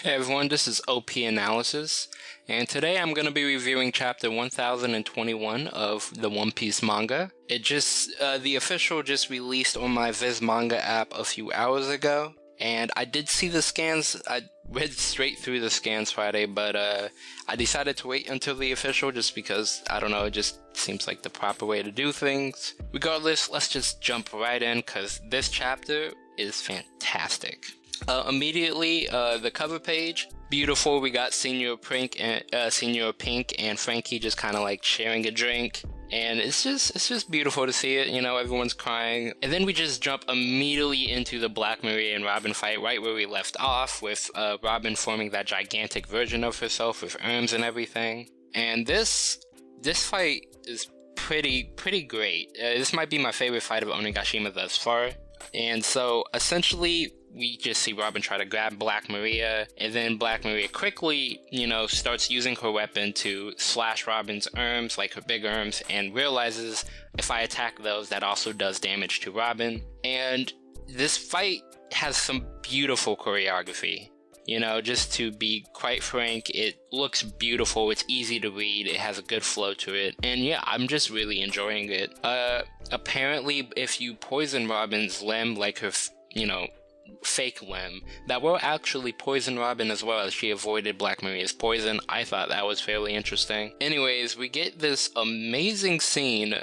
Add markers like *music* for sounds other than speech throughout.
Hey everyone, this is OP Analysis, and today I'm going to be reviewing chapter 1021 of the One Piece manga. It just, uh, the official just released on my Viz Manga app a few hours ago, and I did see the scans, I read straight through the scans Friday, but uh, I decided to wait until the official just because, I don't know, it just seems like the proper way to do things. Regardless, let's just jump right in, because this chapter is fantastic. Uh, immediately, uh, the cover page, beautiful. We got Señor Pink and uh, Señor Pink and Franky just kind of like sharing a drink, and it's just it's just beautiful to see it. You know, everyone's crying, and then we just jump immediately into the Black Maria and Robin fight, right where we left off, with uh, Robin forming that gigantic version of herself with arms and everything. And this this fight is pretty pretty great. Uh, this might be my favorite fight of Onigashima thus far. And so essentially, we just see Robin try to grab Black Maria, and then Black Maria quickly, you know, starts using her weapon to slash Robin's arms, like her big arms, and realizes if I attack those, that also does damage to Robin. And this fight has some beautiful choreography. You know, just to be quite frank, it looks beautiful. It's easy to read. It has a good flow to it. And yeah, I'm just really enjoying it. Uh, apparently, if you poison Robin's limb, like her, you know, fake limb that will actually poison Robin as well as she avoided Black Maria's poison. I thought that was fairly interesting. Anyways, we get this amazing scene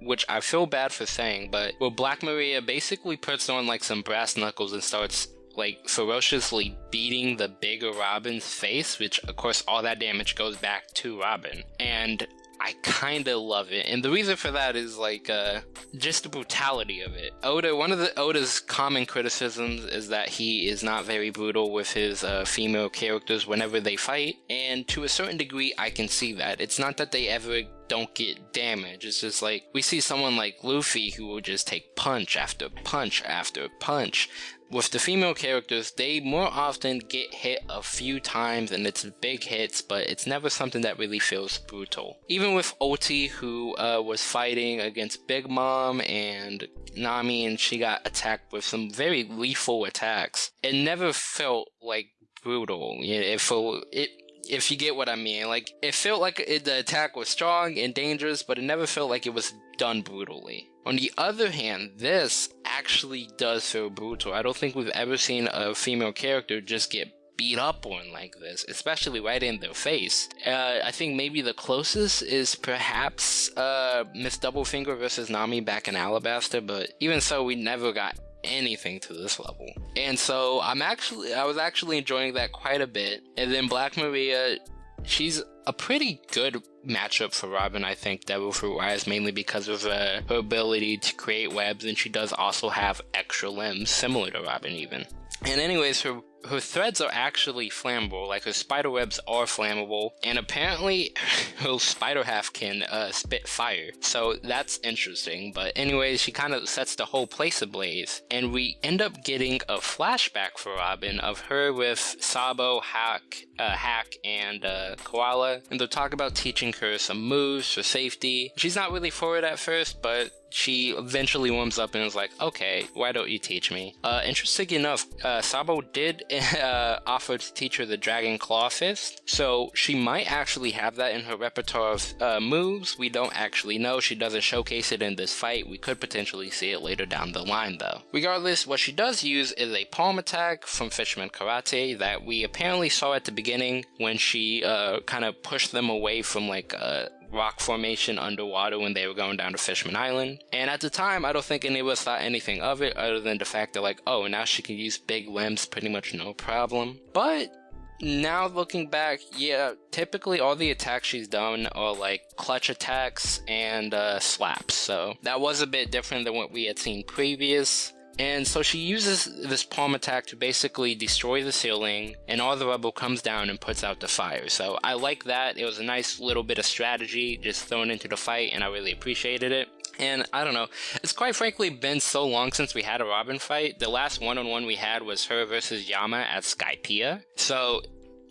which I feel bad for saying, but where Black Maria basically puts on like some brass knuckles and starts like ferociously beating the bigger Robin's face, which of course all that damage goes back to Robin. And I kind of love it. And the reason for that is like uh, just the brutality of it. Oda, one of the Oda's common criticisms is that he is not very brutal with his uh, female characters whenever they fight. And to a certain degree, I can see that. It's not that they ever don't get damage. It's just like we see someone like Luffy who will just take punch after punch after punch. With the female characters, they more often get hit a few times and it's big hits, but it's never something that really feels brutal. Even with Ulti, who uh, was fighting against Big Mom and Nami, and she got attacked with some very lethal attacks, it never felt like brutal. It felt it if you get what I mean. Like, it felt like it, the attack was strong and dangerous, but it never felt like it was done brutally. On the other hand, this actually does feel brutal. I don't think we've ever seen a female character just get beat up on like this, especially right in their face. Uh, I think maybe the closest is perhaps uh, Miss Doublefinger versus Nami back in Alabasta, but even so, we never got anything to this level. And so I'm actually, I was actually enjoying that quite a bit. And then Black Maria, she's a pretty good matchup for Robin, I think, Devil Fruit wise, mainly because of uh, her ability to create webs, and she does also have extra limbs, similar to Robin, even. And, anyways, her her threads are actually flammable, like her spider webs are flammable, and apparently *laughs* her spider half can uh, spit fire. So that's interesting. But anyway, she kind of sets the whole place ablaze, and we end up getting a flashback for Robin of her with Sabo, Hack, uh, Hack, and uh, Koala, and they'll talk about teaching her some moves for safety. She's not really for it at first, but she eventually warms up and is like, okay, why don't you teach me? Uh, interesting enough, uh, Sabo did *laughs* uh, offer to teach her the Dragon Claw Fist, so she might actually have that in her repertoire of uh, moves. We don't actually know. She doesn't showcase it in this fight. We could potentially see it later down the line, though. Regardless, what she does use is a palm attack from Fisherman Karate that we apparently saw at the beginning when she uh, kind of pushed them away from like uh, rock formation underwater when they were going down to Fishman Island. And at the time, I don't think any of us thought anything of it other than the fact that, like, oh, now she can use big limbs pretty much no problem. But now looking back, yeah, typically all the attacks she's done are like clutch attacks and uh, slaps. So that was a bit different than what we had seen previous. And so she uses this palm attack to basically destroy the ceiling, and all the rubble comes down and puts out the fire. So I like that. It was a nice little bit of strategy just thrown into the fight, and I really appreciated it. And I don't know, it's quite frankly been so long since we had a Robin fight. The last one on one we had was her versus Yama at Skypiea. So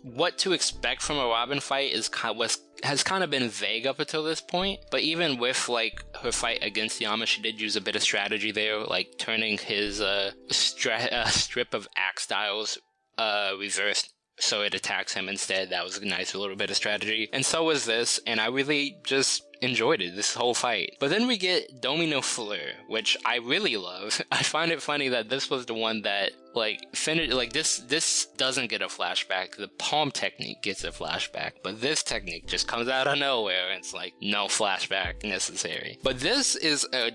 what to expect from a Robin fight is was has kind of been vague up until this point. But even with like her fight against Yama, she did use a bit of strategy there, like turning his uh, uh strip of axe styles uh reversed so it attacks him instead. That was a nice little bit of strategy. And so was this, and I really just enjoyed it, this whole fight. But then we get Demonio Fleur, which I really love. *laughs* I find it funny that this was the one that like finish like this this doesn't get a flashback. The palm technique gets a flashback, but this technique just comes out of nowhere and it's like no flashback necessary. But this is a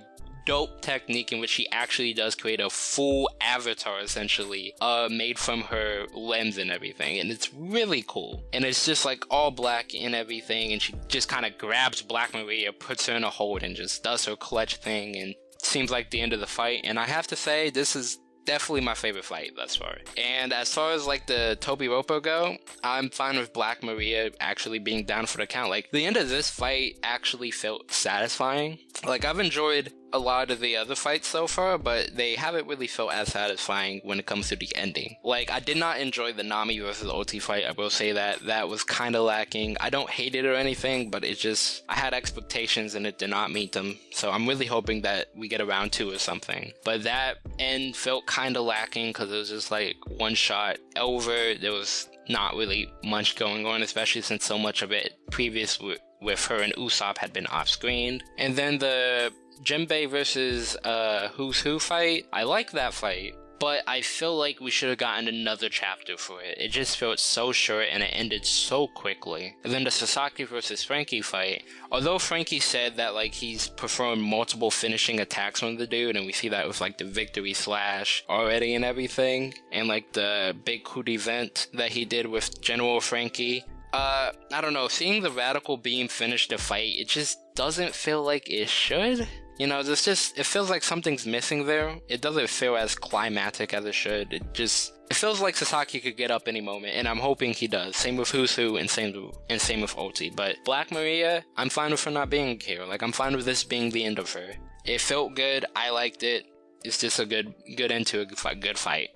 dope technique in which she actually does create a full avatar essentially uh made from her lens and everything and it's really cool and it's just like all black and everything and she just kind of grabs black maria puts her in a hold and just does her clutch thing and seems like the end of the fight and i have to say this is definitely my favorite fight thus far. And as far as like the Tobi Roppo go, I'm fine with Black Maria actually being down for the count. Like the end of this fight actually felt satisfying. Like I've enjoyed a lot of the other fights so far, but they haven't really felt as satisfying when it comes to the ending. Like, I did not enjoy the Nami versus Ulti fight, I will say that. That was kind of lacking. I don't hate it or anything, but it just, I had expectations and it did not meet them. So I'm really hoping that we get around two or something. But that end felt kind of lacking because it was just like one shot over. There was not really much going on, especially since so much of it previous with, her and Usopp had been off screen. And then the Jinbei versus uh, Who's Who fight, I like that fight, but I feel like we should have gotten another chapter for it. It just felt so short and it ended so quickly. And then the Sasaki versus Franky fight, although Franky said that like he's performed multiple finishing attacks on the dude, and we see that with like the victory slash already and everything, and like the big Coup de Vent that he did with General Franky. Uh, I don't know, seeing the radical beam finish the fight, it just doesn't feel like it should. You know, it's just, it feels like something's missing there. It doesn't feel as climatic as it should. It just, it feels like Sasaki could get up any moment, and I'm hoping he does. Same with Who's Who, and same and same with Ulti. But Black Maria, I'm fine with her not being here. Like I'm fine with this being the end of her. It felt good. I liked it. It's just a good good end to a good fight.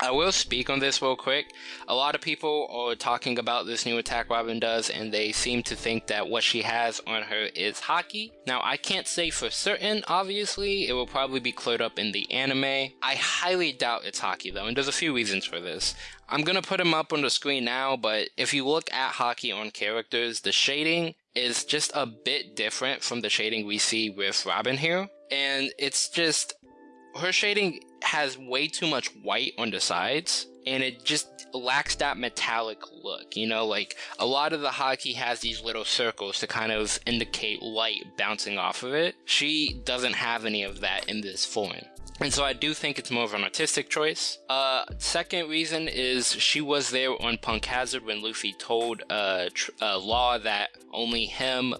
I will speak on this real quick. A lot of people are talking about this new attack Robin does, and they seem to think that what she has on her is Haki. Now, I can't say for certain, obviously. It will probably be cleared up in the anime. I highly doubt it's Haki, though, and there's a few reasons for this. I'm gonna put him up on the screen now, but if you look at Haki on characters, the shading is just a bit different from the shading we see with Robin here. And it's just her shading has way too much white on the sides and it just lacks that metallic look. You know, like a lot of the Haki has these little circles to kind of indicate light bouncing off of it. She doesn't have any of that in this form. And so I do think it's more of an artistic choice. Uh, second reason is she was there on Punk Hazard when Luffy told uh, uh, Law that only him,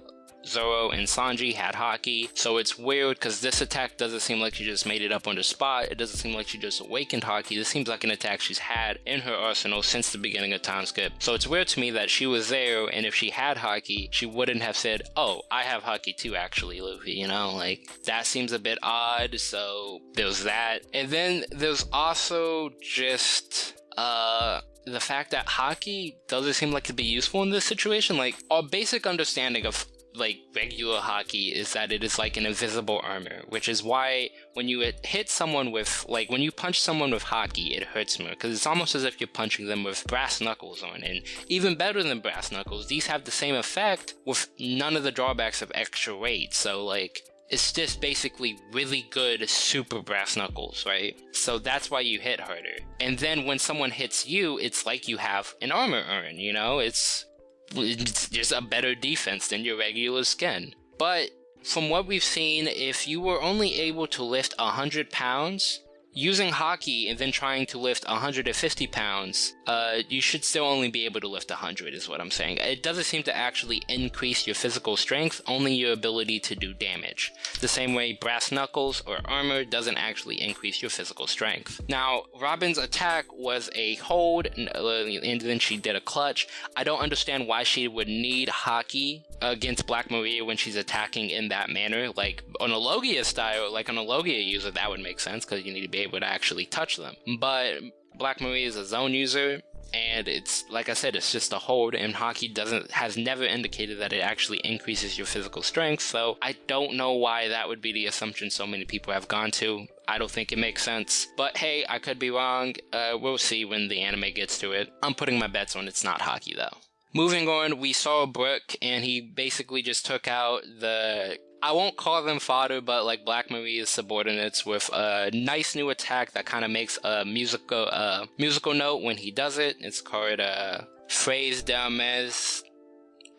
Zoro and Sanji had Haki, so it's weird because this attack doesn't seem like she just made it up on the spot. It doesn't seem like she just awakened Haki. This seems like an attack she's had in her arsenal since the beginning of time skip. So it's weird to me that she was there, and if she had Haki, she wouldn't have said, "Oh, I have Haki too." Actually, Luffy, you know, like that seems a bit odd. So there's that, and then there's also just uh the fact that Haki doesn't seem like to be useful in this situation. Like our basic understanding of like regular Haki is that it is like an invisible armor, which is why when you hit someone with like when you punch someone with Haki, it hurts more because it's almost as if you're punching them with brass knuckles on. And even better than brass knuckles, these have the same effect with none of the drawbacks of extra weight. So like it's just basically really good super brass knuckles, right? So that's why you hit harder. And then when someone hits you, it's like you have an armor urn, you know? It's it's just a better defense than your regular skin. But from what we've seen, if you were only able to lift 100 pounds, using Haki and then trying to lift 150 pounds, uh, you should still only be able to lift 100 is what I'm saying. It doesn't seem to actually increase your physical strength, only your ability to do damage. The same way brass knuckles or armor doesn't actually increase your physical strength. Now, Robin's attack was a hold, and then she did a clutch. I don't understand why she would need Haki against Black Maria when she's attacking in that manner. Like on a Logia style, like on a Logia user, that would make sense because you need to be able to actually touch them. But Black Maria is a Zoan user, and it's like I said, it's just a hold, and Haki doesn't has never indicated that it actually increases your physical strength. So I don't know why that would be the assumption so many people have gone to. I don't think it makes sense. But hey, I could be wrong. Uh, we'll see when the anime gets to it. I'm putting my bets on it's not Haki though. Moving on, we saw Brook, and he basically just took out the I won't call them fodder, but like Black Maria's subordinates with a nice new attack that kind of makes a musical uh, musical note when he does it. It's called uh, Phrase d'Hermes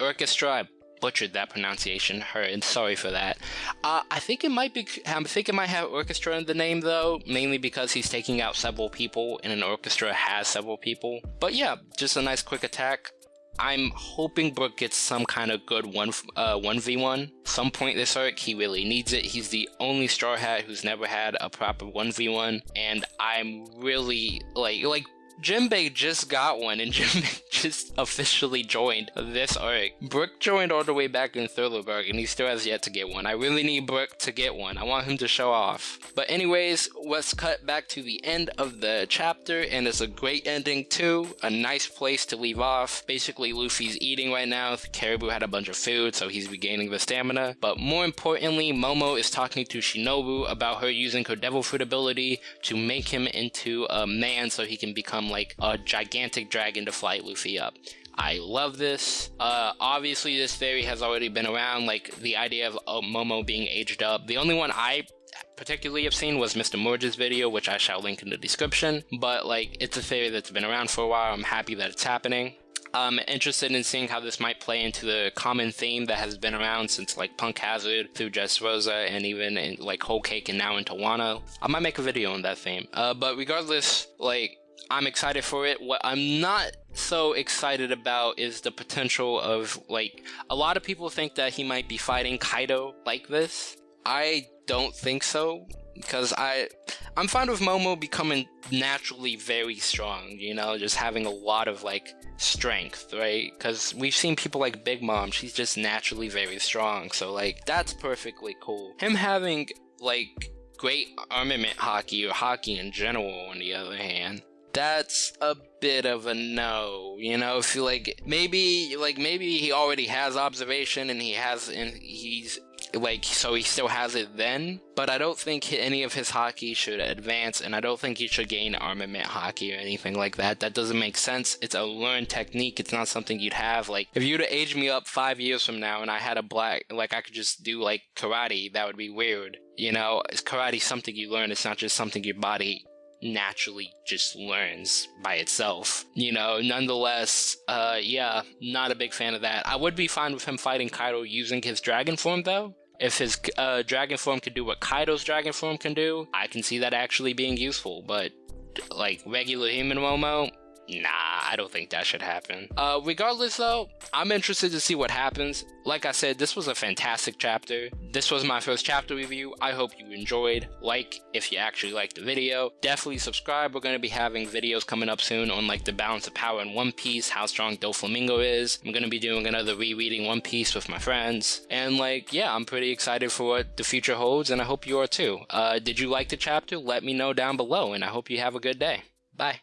Orchestra. I butchered that pronunciation. Heard. Sorry for that. Uh, I think it might be. I think it might have orchestra in the name though, mainly because he's taking out several people, and an orchestra has several people. But yeah, just a nice quick attack. I'm hoping Brook gets some kind of good one uh, one v one. Some point this arc, he really needs it. He's the only Straw Hat who's never had a proper one v one, and I'm really like like Jinbei just got one, and *laughs* Jinbei just officially joined this arc. Brook joined all the way back in Thriller and he still has yet to get one. I really need Brook to get one. I want him to show off. But anyways, let's cut back to the end of the chapter, and it's a great ending too. A nice place to leave off. Basically, Luffy's eating right now. Caribou had a bunch of food, so he's regaining the stamina. But more importantly, Momo is talking to Shinobu about her using her devil fruit ability to make him into a man so he can become like a gigantic dragon to fly Luffy up. I love this. Uh, obviously, this theory has already been around, like the idea of uh, Momo being aged up. The only one I particularly have seen was Mr. Morj's video, which I shall link in the description. But like, it's a theory that's been around for a while. I'm happy that it's happening. I'm interested in seeing how this might play into the common theme that has been around since like Punk Hazard through Dressrosa and even in like Whole Cake and now into Wano. I might make a video on that theme. Uh, but regardless, like I'm excited for it. What I'm not so excited about is the potential of like a lot of people think that he might be fighting Kaido like this. I don't think so because I I'm fine with Momo becoming naturally very strong, you know, just having a lot of like strength, right? Cuz we've seen people like Big Mom, she's just naturally very strong. So like that's perfectly cool. Him having like great armament Haki or Haki in general on the other hand that's a bit of a no. You know, if you like maybe like maybe he already has observation and he has and he's like so he still has it then but i don't think any of his Haki should advance and i don't think he should gain armament Haki or anything like that. That doesn't make sense. It's a learned technique. It's not something you'd have like if you'd aged me up five years from now and i had a black like i could just do like karate that would be weird you know? Is karate something you learn. It's not just something your body naturally just learns by itself. You know, nonetheless, uh, yeah, not a big fan of that. I would be fine with him fighting Kaido using his dragon form though. If his uh, dragon form could do what Kaido's dragon form can do, I can see that actually being useful. But like regular human Momo, Nah, I don't think that should happen. Uh, regardless though, I'm interested to see what happens. Like I said, this was a fantastic chapter. This was my first chapter review. I hope you enjoyed. Like if you actually liked the video. Definitely subscribe. We're going to be having videos coming up soon on like the balance of power in One Piece, how strong Doflamingo is. I'm going to be doing another rereading One Piece with my friends. And like, yeah, I'm pretty excited for what the future holds and I hope you are too. Uh, did you like the chapter? Let me know down below and I hope you have a good day. Bye.